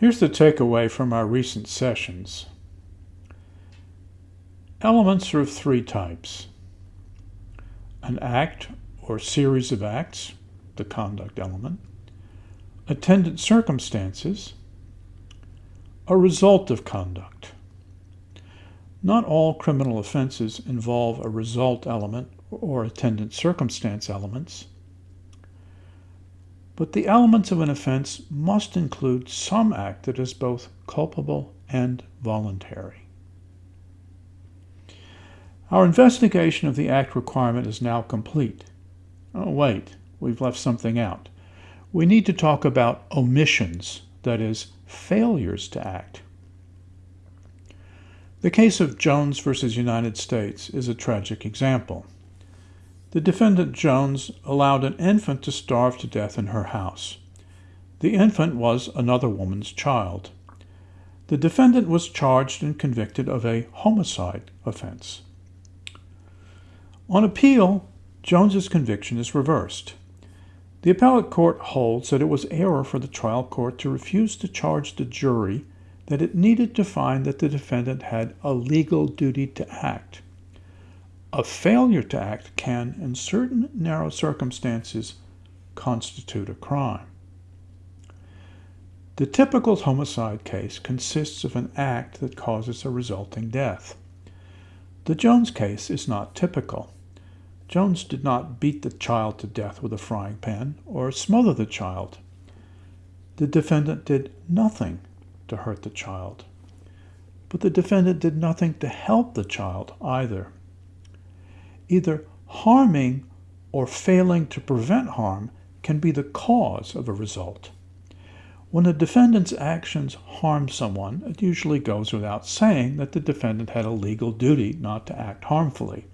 Here's the takeaway from our recent sessions. Elements are of three types. An act or series of acts, the conduct element, attendant circumstances, a result of conduct. Not all criminal offenses involve a result element or attendant circumstance elements, but the elements of an offense must include some act that is both culpable and voluntary. Our investigation of the act requirement is now complete. Oh, wait, we've left something out. We need to talk about omissions, that is, failures to act. The case of Jones versus United States is a tragic example. The defendant Jones allowed an infant to starve to death in her house. The infant was another woman's child. The defendant was charged and convicted of a homicide offense. On appeal, Jones's conviction is reversed. The appellate court holds that it was error for the trial court to refuse to charge the jury that it needed to find that the defendant had a legal duty to act. A failure to act can, in certain narrow circumstances, constitute a crime. The typical homicide case consists of an act that causes a resulting death. The Jones case is not typical. Jones did not beat the child to death with a frying pan or smother the child. The defendant did nothing to hurt the child. But the defendant did nothing to help the child either. Either harming or failing to prevent harm can be the cause of a result. When a defendant's actions harm someone, it usually goes without saying that the defendant had a legal duty not to act harmfully.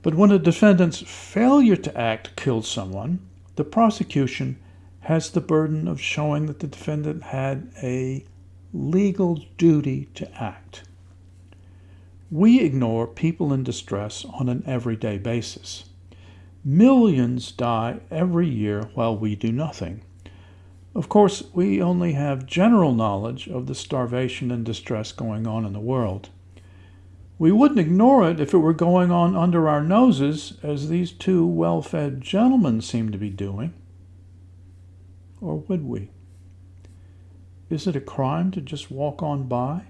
But when a defendant's failure to act kills someone, the prosecution has the burden of showing that the defendant had a legal duty to act. We ignore people in distress on an everyday basis. Millions die every year while we do nothing. Of course, we only have general knowledge of the starvation and distress going on in the world. We wouldn't ignore it if it were going on under our noses, as these two well fed gentlemen seem to be doing. Or would we? Is it a crime to just walk on by?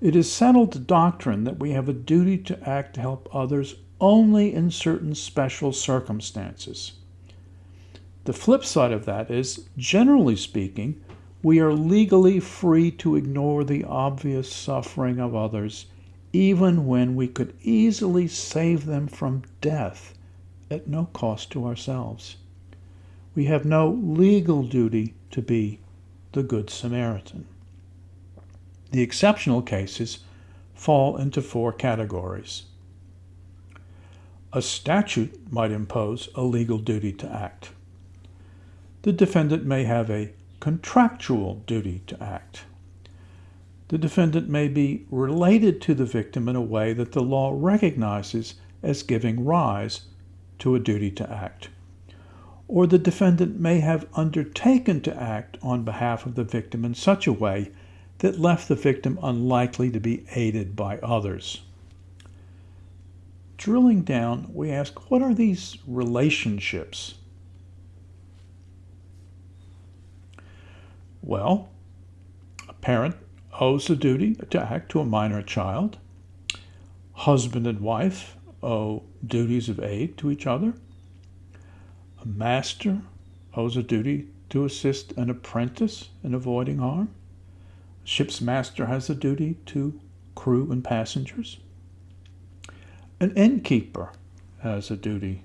It is settled doctrine that we have a duty to act to help others only in certain special circumstances. The flip side of that is, generally speaking, we are legally free to ignore the obvious suffering of others, even when we could easily save them from death at no cost to ourselves. We have no legal duty to be the Good Samaritan. The exceptional cases fall into four categories. A statute might impose a legal duty to act. The defendant may have a contractual duty to act. The defendant may be related to the victim in a way that the law recognizes as giving rise to a duty to act. Or the defendant may have undertaken to act on behalf of the victim in such a way that left the victim unlikely to be aided by others. Drilling down, we ask what are these relationships Well, a parent owes a duty to act to a minor child. Husband and wife owe duties of aid to each other. A master owes a duty to assist an apprentice in avoiding harm. Ship's master has a duty to crew and passengers. An innkeeper has a duty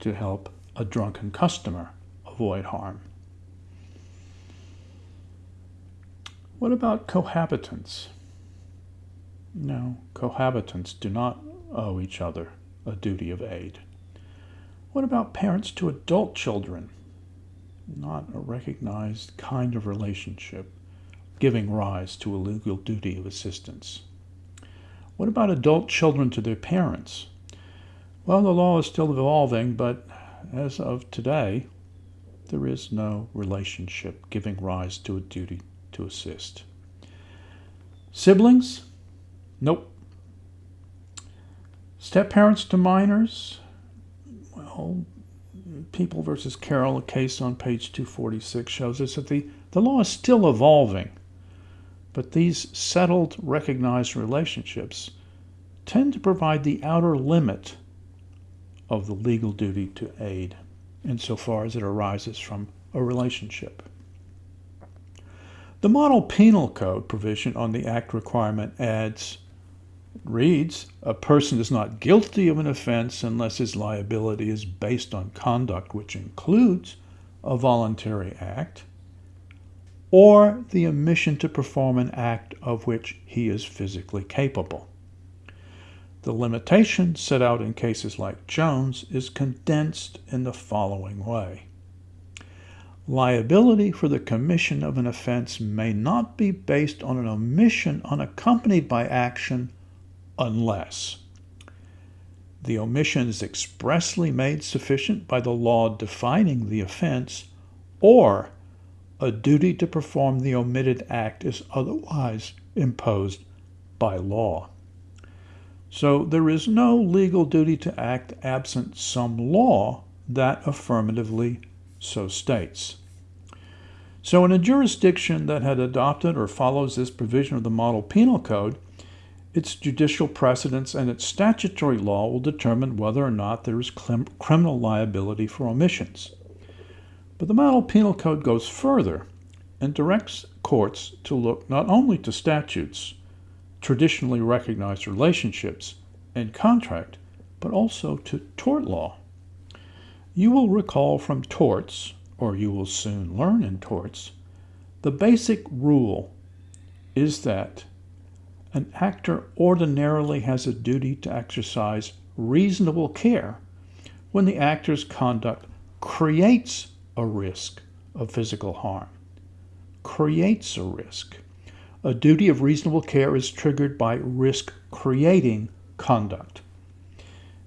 to help a drunken customer avoid harm. What about cohabitants? No, cohabitants do not owe each other a duty of aid. What about parents to adult children? Not a recognized kind of relationship giving rise to a legal duty of assistance. What about adult children to their parents? Well, the law is still evolving, but as of today, there is no relationship giving rise to a duty to assist. Siblings? Nope. Step parents to minors? Well, People versus Carroll, a case on page 246, shows us that the, the law is still evolving, but these settled, recognized relationships tend to provide the outer limit of the legal duty to aid insofar as it arises from a relationship. The Model Penal Code provision on the Act requirement adds, reads, a person is not guilty of an offense unless his liability is based on conduct which includes a voluntary act or the omission to perform an act of which he is physically capable. The limitation set out in cases like Jones is condensed in the following way. Liability for the commission of an offense may not be based on an omission unaccompanied by action unless the omission is expressly made sufficient by the law defining the offense or a duty to perform the omitted act is otherwise imposed by law. So there is no legal duty to act absent some law that affirmatively so states. So in a jurisdiction that had adopted or follows this provision of the Model Penal Code, its judicial precedents and its statutory law will determine whether or not there is criminal liability for omissions. But the Model Penal Code goes further and directs courts to look not only to statutes, traditionally recognized relationships and contract, but also to tort law. You will recall from torts, or you will soon learn in torts, the basic rule is that an actor ordinarily has a duty to exercise reasonable care when the actor's conduct creates a risk of physical harm. Creates a risk. A duty of reasonable care is triggered by risk creating conduct.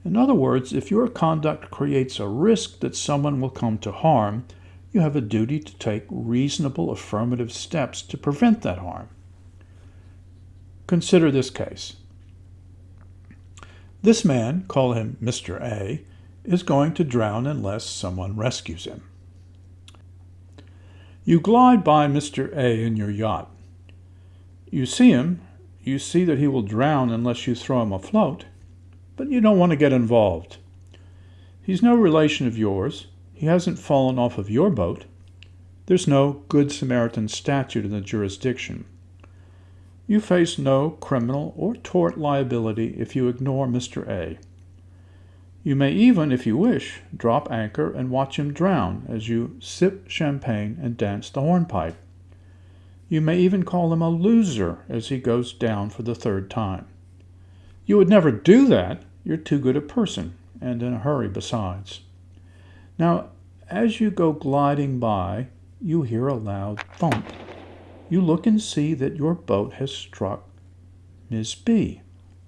In other words, if your conduct creates a risk that someone will come to harm, you have a duty to take reasonable affirmative steps to prevent that harm. Consider this case. This man, call him Mr. A, is going to drown unless someone rescues him. You glide by Mr. A in your yacht. You see him, you see that he will drown unless you throw him afloat, but you don't want to get involved. He's no relation of yours. He hasn't fallen off of your boat. There's no Good Samaritan statute in the jurisdiction. You face no criminal or tort liability if you ignore Mr. A. You may even, if you wish, drop anchor and watch him drown as you sip champagne and dance the hornpipe. You may even call him a loser as he goes down for the third time. You would never do that. You're too good a person, and in a hurry besides. Now, as you go gliding by, you hear a loud thump. You look and see that your boat has struck Miss B,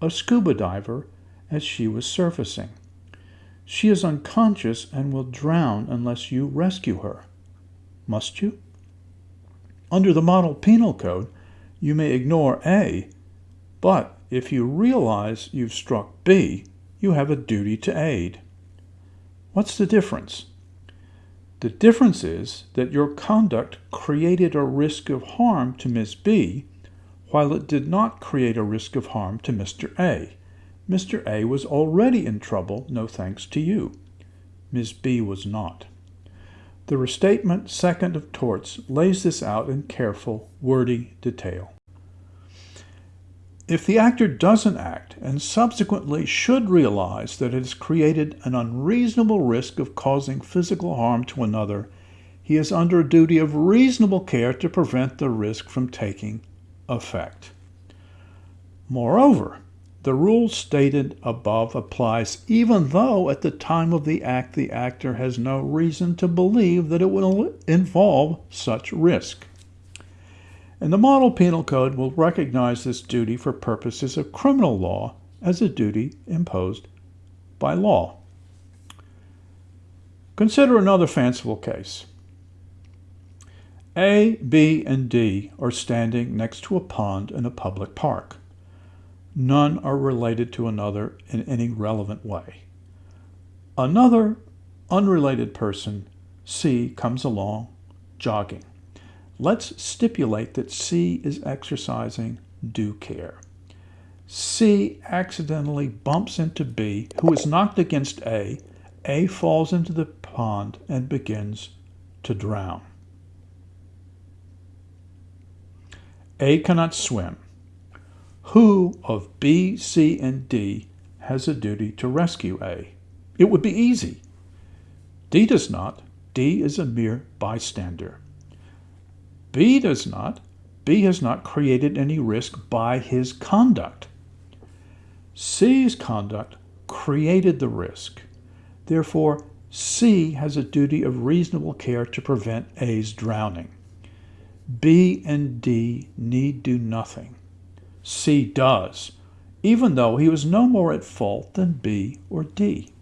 a scuba diver, as she was surfacing. She is unconscious and will drown unless you rescue her. Must you? Under the Model Penal Code, you may ignore A, but if you realize you've struck B, you have a duty to aid. What's the difference? The difference is that your conduct created a risk of harm to Miss B, while it did not create a risk of harm to Mr. A. Mr. A was already in trouble, no thanks to you. Miss B was not. The restatement second of torts lays this out in careful, wordy detail. If the actor doesn't act and subsequently should realize that it has created an unreasonable risk of causing physical harm to another, he is under a duty of reasonable care to prevent the risk from taking effect. Moreover, the rule stated above applies even though at the time of the act the actor has no reason to believe that it will involve such risk. And the Model Penal Code will recognize this duty for purposes of criminal law as a duty imposed by law. Consider another fanciful case. A, B, and D are standing next to a pond in a public park. None are related to another in any relevant way. Another unrelated person, C, comes along jogging. Let's stipulate that C is exercising due care. C accidentally bumps into B, who is knocked against A. A falls into the pond and begins to drown. A cannot swim. Who of B, C, and D has a duty to rescue A? It would be easy. D does not. D is a mere bystander. B does not. B has not created any risk by his conduct. C's conduct created the risk. Therefore, C has a duty of reasonable care to prevent A's drowning. B and D need do nothing. C does, even though he was no more at fault than B or D.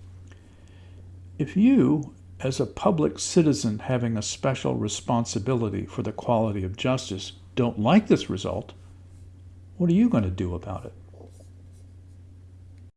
If you, as a public citizen having a special responsibility for the quality of justice, don't like this result, what are you going to do about it?